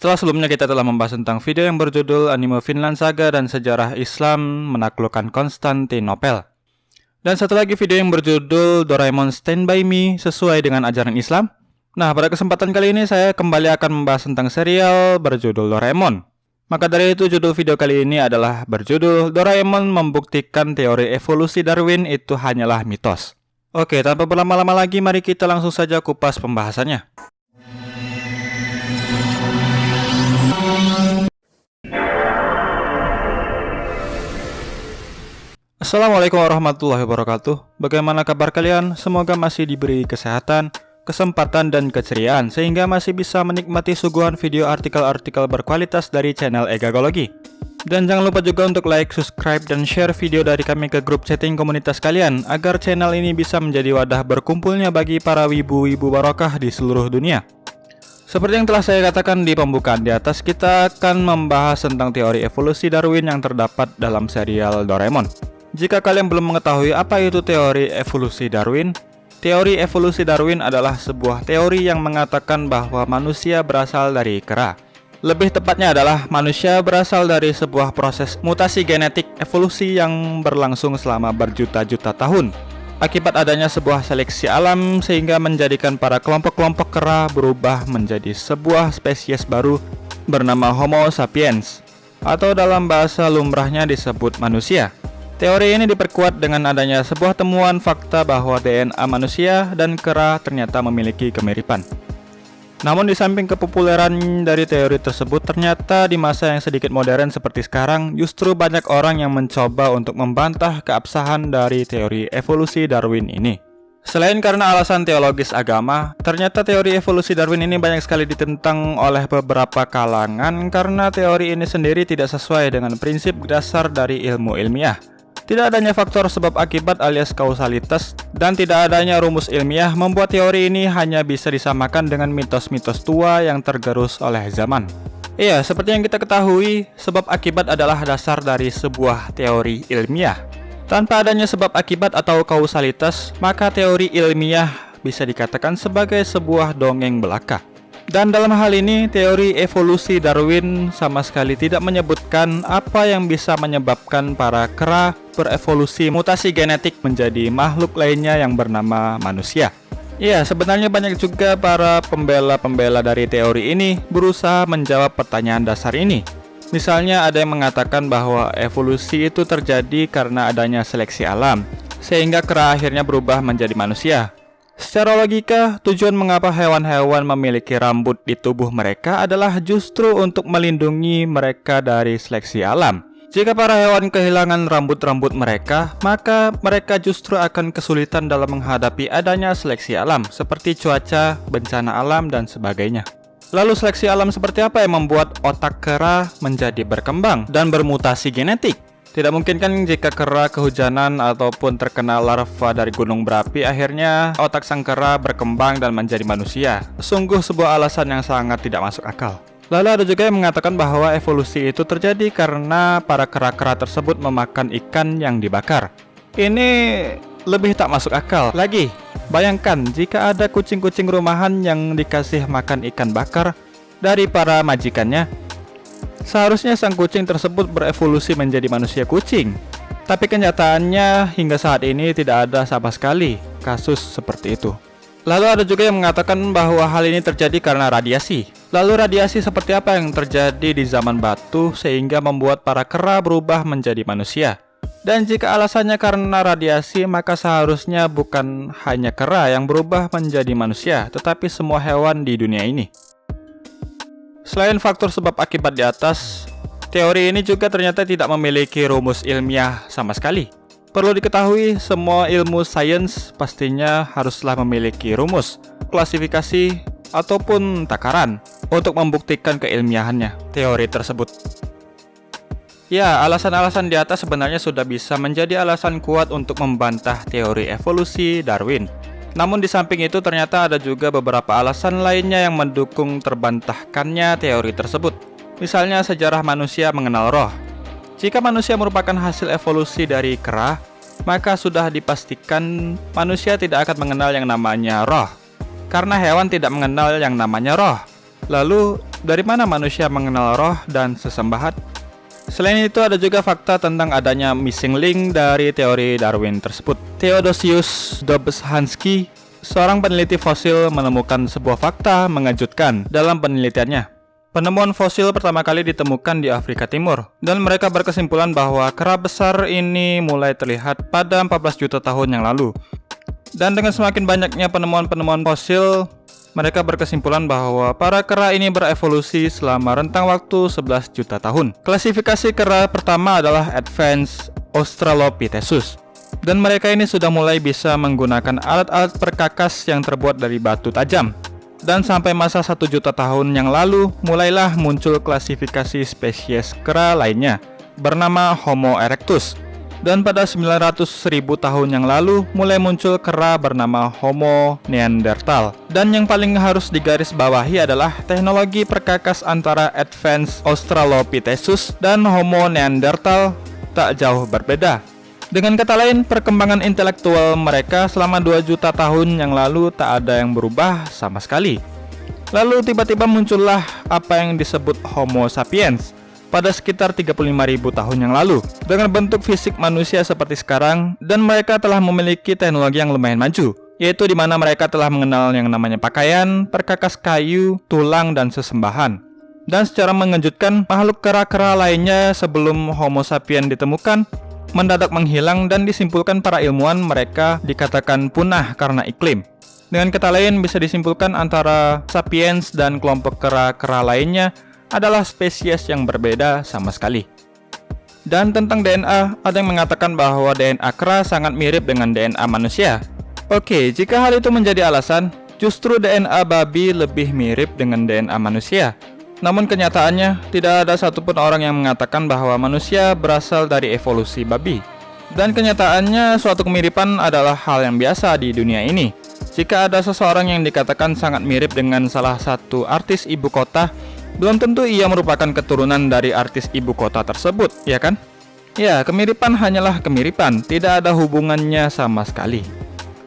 Setelah sebelumnya kita telah membahas tentang video yang berjudul Anime Finland Saga dan Sejarah Islam Menaklukkan Konstantinopel. Dan satu lagi video yang berjudul Doraemon Stand By Me sesuai dengan ajaran Islam. Nah, pada kesempatan kali ini saya kembali akan membahas tentang serial berjudul Doraemon. Maka dari itu judul video kali ini adalah berjudul Doraemon membuktikan teori evolusi Darwin itu hanyalah mitos. Oke, tanpa berlama-lama lagi mari kita langsung saja kupas pembahasannya. Assalamualaikum warahmatullahi wabarakatuh Bagaimana kabar kalian? Semoga masih diberi kesehatan, kesempatan, dan keceriaan Sehingga masih bisa menikmati suguhan video artikel-artikel berkualitas dari channel Egagologi Dan jangan lupa juga untuk like, subscribe, dan share video dari kami ke grup chatting komunitas kalian Agar channel ini bisa menjadi wadah berkumpulnya bagi para wibu-wibu barokah di seluruh dunia seperti yang telah saya katakan di pembukaan di atas, kita akan membahas tentang teori evolusi Darwin yang terdapat dalam serial Doraemon. Jika kalian belum mengetahui apa itu teori evolusi Darwin, teori evolusi Darwin adalah sebuah teori yang mengatakan bahwa manusia berasal dari kera. Lebih tepatnya adalah manusia berasal dari sebuah proses mutasi genetik evolusi yang berlangsung selama berjuta-juta tahun. Akibat adanya sebuah seleksi alam sehingga menjadikan para kelompok-kelompok kera berubah menjadi sebuah spesies baru bernama Homo sapiens atau dalam bahasa lumrahnya disebut manusia. Teori ini diperkuat dengan adanya sebuah temuan fakta bahwa DNA manusia dan kera ternyata memiliki kemiripan. Namun di samping kepopuleran dari teori tersebut, ternyata di masa yang sedikit modern seperti sekarang, justru banyak orang yang mencoba untuk membantah keabsahan dari teori evolusi Darwin ini. Selain karena alasan teologis agama, ternyata teori evolusi Darwin ini banyak sekali ditentang oleh beberapa kalangan karena teori ini sendiri tidak sesuai dengan prinsip dasar dari ilmu ilmiah. Tidak adanya faktor sebab akibat alias kausalitas dan tidak adanya rumus ilmiah membuat teori ini hanya bisa disamakan dengan mitos-mitos tua yang tergerus oleh zaman. Iya, seperti yang kita ketahui, sebab akibat adalah dasar dari sebuah teori ilmiah. Tanpa adanya sebab akibat atau kausalitas, maka teori ilmiah bisa dikatakan sebagai sebuah dongeng belaka. Dan dalam hal ini, teori evolusi Darwin sama sekali tidak menyebutkan apa yang bisa menyebabkan para kera berevolusi mutasi genetik menjadi makhluk lainnya yang bernama manusia. Ya, sebenarnya banyak juga para pembela-pembela dari teori ini berusaha menjawab pertanyaan dasar ini. Misalnya ada yang mengatakan bahwa evolusi itu terjadi karena adanya seleksi alam, sehingga kera akhirnya berubah menjadi manusia. Secara logika, tujuan mengapa hewan-hewan memiliki rambut di tubuh mereka adalah justru untuk melindungi mereka dari seleksi alam. Jika para hewan kehilangan rambut-rambut mereka, maka mereka justru akan kesulitan dalam menghadapi adanya seleksi alam, seperti cuaca, bencana alam, dan sebagainya. Lalu seleksi alam seperti apa yang membuat otak kera menjadi berkembang dan bermutasi genetik? Tidak mungkin kan jika kera kehujanan ataupun terkena larva dari gunung berapi akhirnya otak sang kera berkembang dan menjadi manusia. Sungguh sebuah alasan yang sangat tidak masuk akal. Lalu ada juga yang mengatakan bahwa evolusi itu terjadi karena para kera-kera tersebut memakan ikan yang dibakar. Ini lebih tak masuk akal. Lagi, bayangkan jika ada kucing-kucing rumahan yang dikasih makan ikan bakar dari para majikannya, Seharusnya sang kucing tersebut berevolusi menjadi manusia kucing. Tapi kenyataannya hingga saat ini tidak ada sama sekali kasus seperti itu. Lalu ada juga yang mengatakan bahwa hal ini terjadi karena radiasi. Lalu radiasi seperti apa yang terjadi di zaman batu sehingga membuat para kera berubah menjadi manusia? Dan jika alasannya karena radiasi, maka seharusnya bukan hanya kera yang berubah menjadi manusia, tetapi semua hewan di dunia ini. Selain faktor sebab akibat di atas, teori ini juga ternyata tidak memiliki rumus ilmiah sama sekali. Perlu diketahui, semua ilmu sains pastinya haruslah memiliki rumus, klasifikasi, ataupun takaran untuk membuktikan keilmiahannya teori tersebut. Ya, alasan-alasan di atas sebenarnya sudah bisa menjadi alasan kuat untuk membantah teori evolusi Darwin. Namun di samping itu ternyata ada juga beberapa alasan lainnya yang mendukung terbantahkannya teori tersebut. Misalnya sejarah manusia mengenal roh. Jika manusia merupakan hasil evolusi dari kera, maka sudah dipastikan manusia tidak akan mengenal yang namanya roh. Karena hewan tidak mengenal yang namanya roh. Lalu, dari mana manusia mengenal roh dan sesembahat? Selain itu ada juga fakta tentang adanya missing link dari teori Darwin tersebut. Theodosius Dobzhansky, seorang peneliti fosil menemukan sebuah fakta mengejutkan dalam penelitiannya. Penemuan fosil pertama kali ditemukan di Afrika Timur, dan mereka berkesimpulan bahwa kera besar ini mulai terlihat pada 14 juta tahun yang lalu. Dan dengan semakin banyaknya penemuan-penemuan fosil, mereka berkesimpulan bahwa para kera ini berevolusi selama rentang waktu 11 juta tahun. Klasifikasi kera pertama adalah Advanced Australopithecus. Dan mereka ini sudah mulai bisa menggunakan alat-alat perkakas yang terbuat dari batu tajam dan sampai masa satu juta tahun yang lalu mulailah muncul klasifikasi spesies kera lainnya bernama Homo erectus dan pada 900 ribu tahun yang lalu mulai muncul kera bernama Homo neanderthal. Dan yang paling harus digarisbawahi adalah teknologi perkakas antara Advanced Australopithecus dan Homo neanderthal tak jauh berbeda. Dengan kata lain, perkembangan intelektual mereka selama 2 juta tahun yang lalu tak ada yang berubah sama sekali. Lalu tiba-tiba muncullah apa yang disebut Homo sapiens pada sekitar 35.000 tahun yang lalu dengan bentuk fisik manusia seperti sekarang dan mereka telah memiliki teknologi yang lumayan maju yaitu di mana mereka telah mengenal yang namanya pakaian, perkakas kayu, tulang, dan sesembahan. Dan secara mengejutkan, makhluk kera-kera lainnya sebelum Homo sapiens ditemukan mendadak menghilang dan disimpulkan para ilmuwan mereka dikatakan punah karena iklim. Dengan kata lain bisa disimpulkan antara sapiens dan kelompok kera-kera lainnya adalah spesies yang berbeda sama sekali. Dan tentang DNA, ada yang mengatakan bahwa DNA kera sangat mirip dengan DNA manusia. Oke, jika hal itu menjadi alasan, justru DNA babi lebih mirip dengan DNA manusia. Namun kenyataannya, tidak ada satupun orang yang mengatakan bahwa manusia berasal dari evolusi babi. Dan kenyataannya, suatu kemiripan adalah hal yang biasa di dunia ini. Jika ada seseorang yang dikatakan sangat mirip dengan salah satu artis ibu kota, belum tentu ia merupakan keturunan dari artis ibu kota tersebut, ya kan? Ya, kemiripan hanyalah kemiripan, tidak ada hubungannya sama sekali.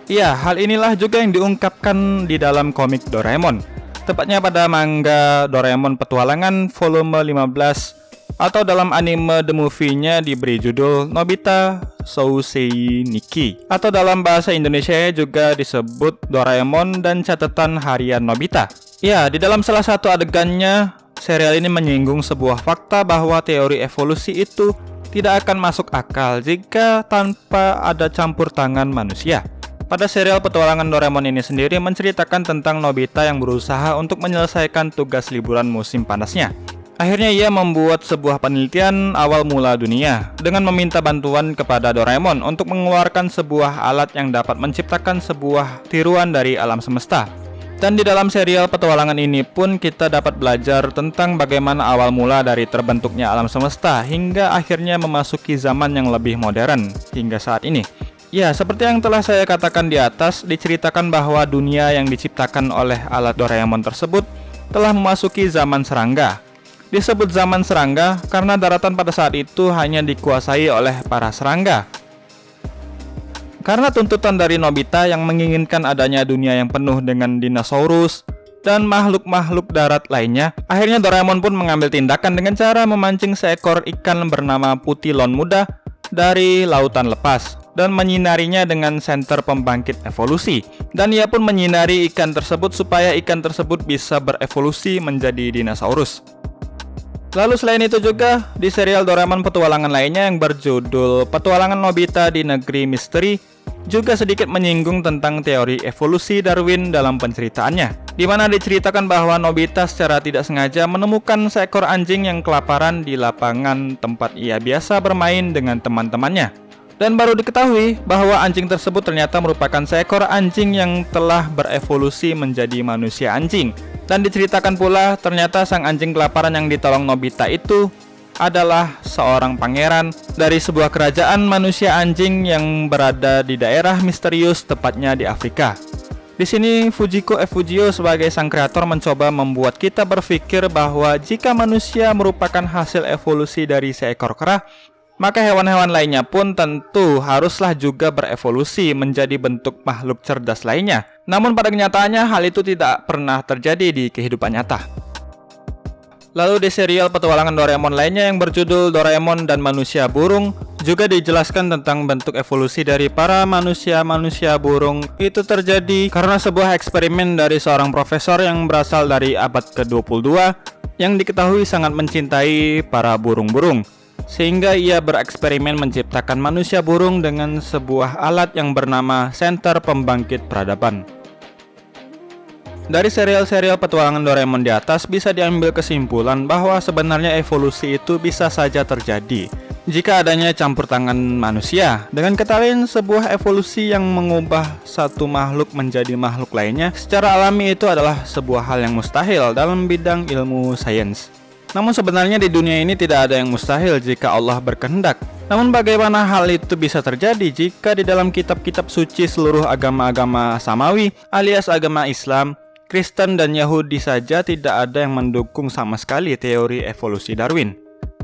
Ya, hal inilah juga yang diungkapkan di dalam komik Doraemon tepatnya pada manga Doraemon Petualangan volume 15 atau dalam anime The Movie-nya diberi judul Nobita Sousei Nikki atau dalam bahasa Indonesia juga disebut Doraemon dan catatan harian Nobita. Ya, di dalam salah satu adegannya serial ini menyinggung sebuah fakta bahwa teori evolusi itu tidak akan masuk akal jika tanpa ada campur tangan manusia. Pada serial petualangan Doraemon ini sendiri menceritakan tentang Nobita yang berusaha untuk menyelesaikan tugas liburan musim panasnya. Akhirnya ia membuat sebuah penelitian awal mula dunia dengan meminta bantuan kepada Doraemon untuk mengeluarkan sebuah alat yang dapat menciptakan sebuah tiruan dari alam semesta. Dan di dalam serial petualangan ini pun kita dapat belajar tentang bagaimana awal mula dari terbentuknya alam semesta hingga akhirnya memasuki zaman yang lebih modern hingga saat ini. Ya, seperti yang telah saya katakan di atas, diceritakan bahwa dunia yang diciptakan oleh alat Doraemon tersebut telah memasuki zaman serangga. Disebut zaman serangga karena daratan pada saat itu hanya dikuasai oleh para serangga. Karena tuntutan dari Nobita yang menginginkan adanya dunia yang penuh dengan dinosaurus dan makhluk-makhluk darat lainnya, akhirnya Doraemon pun mengambil tindakan dengan cara memancing seekor ikan bernama Putilon muda dari lautan lepas dan menyinarinya dengan senter pembangkit evolusi. Dan ia pun menyinari ikan tersebut supaya ikan tersebut bisa berevolusi menjadi dinosaurus. Lalu selain itu juga, di serial Doraemon petualangan lainnya yang berjudul Petualangan Nobita di Negeri Misteri juga sedikit menyinggung tentang teori evolusi Darwin dalam penceritaannya, di mana diceritakan bahwa Nobita secara tidak sengaja menemukan seekor anjing yang kelaparan di lapangan tempat ia biasa bermain dengan teman-temannya. Dan baru diketahui bahwa anjing tersebut ternyata merupakan seekor anjing yang telah berevolusi menjadi manusia anjing. Dan diceritakan pula ternyata sang anjing kelaparan yang ditolong Nobita itu adalah seorang pangeran dari sebuah kerajaan manusia anjing yang berada di daerah misterius tepatnya di Afrika. Di sini Fujiko Fujio sebagai sang kreator mencoba membuat kita berpikir bahwa jika manusia merupakan hasil evolusi dari seekor kera, maka hewan-hewan lainnya pun tentu haruslah juga berevolusi menjadi bentuk makhluk cerdas lainnya. Namun pada kenyataannya hal itu tidak pernah terjadi di kehidupan nyata. Lalu di serial petualangan Doraemon lainnya yang berjudul Doraemon dan Manusia Burung juga dijelaskan tentang bentuk evolusi dari para manusia-manusia burung itu terjadi karena sebuah eksperimen dari seorang profesor yang berasal dari abad ke-22 yang diketahui sangat mencintai para burung-burung sehingga ia bereksperimen menciptakan manusia burung dengan sebuah alat yang bernama Center Pembangkit Peradaban. Dari serial-serial petualangan Doraemon di atas bisa diambil kesimpulan bahwa sebenarnya evolusi itu bisa saja terjadi jika adanya campur tangan manusia. Dengan kata lain, sebuah evolusi yang mengubah satu makhluk menjadi makhluk lainnya secara alami itu adalah sebuah hal yang mustahil dalam bidang ilmu sains. Namun sebenarnya di dunia ini tidak ada yang mustahil jika Allah berkehendak. Namun bagaimana hal itu bisa terjadi jika di dalam kitab-kitab suci seluruh agama-agama samawi alias agama Islam Kristen dan Yahudi saja tidak ada yang mendukung sama sekali teori evolusi Darwin.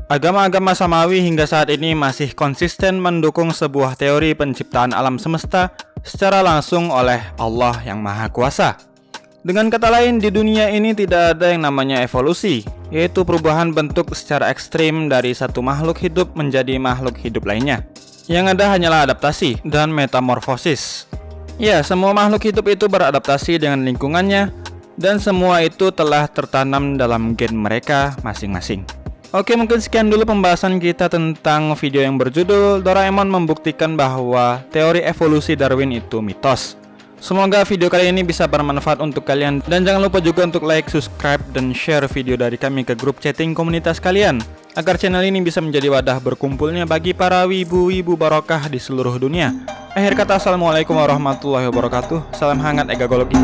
Agama-agama samawi hingga saat ini masih konsisten mendukung sebuah teori penciptaan alam semesta secara langsung oleh Allah yang Maha Kuasa. Dengan kata lain, di dunia ini tidak ada yang namanya evolusi, yaitu perubahan bentuk secara ekstrim dari satu makhluk hidup menjadi makhluk hidup lainnya. Yang ada hanyalah adaptasi dan metamorfosis. Ya, semua makhluk hidup itu beradaptasi dengan lingkungannya dan semua itu telah tertanam dalam gen mereka masing-masing. Oke, mungkin sekian dulu pembahasan kita tentang video yang berjudul Doraemon membuktikan bahwa teori evolusi Darwin itu mitos. Semoga video kali ini bisa bermanfaat untuk kalian dan jangan lupa juga untuk like, subscribe, dan share video dari kami ke grup chatting komunitas kalian agar channel ini bisa menjadi wadah berkumpulnya bagi para wibu-wibu barokah di seluruh dunia. Akhir kata, Assalamualaikum warahmatullahi wabarakatuh. Salam hangat egagologi.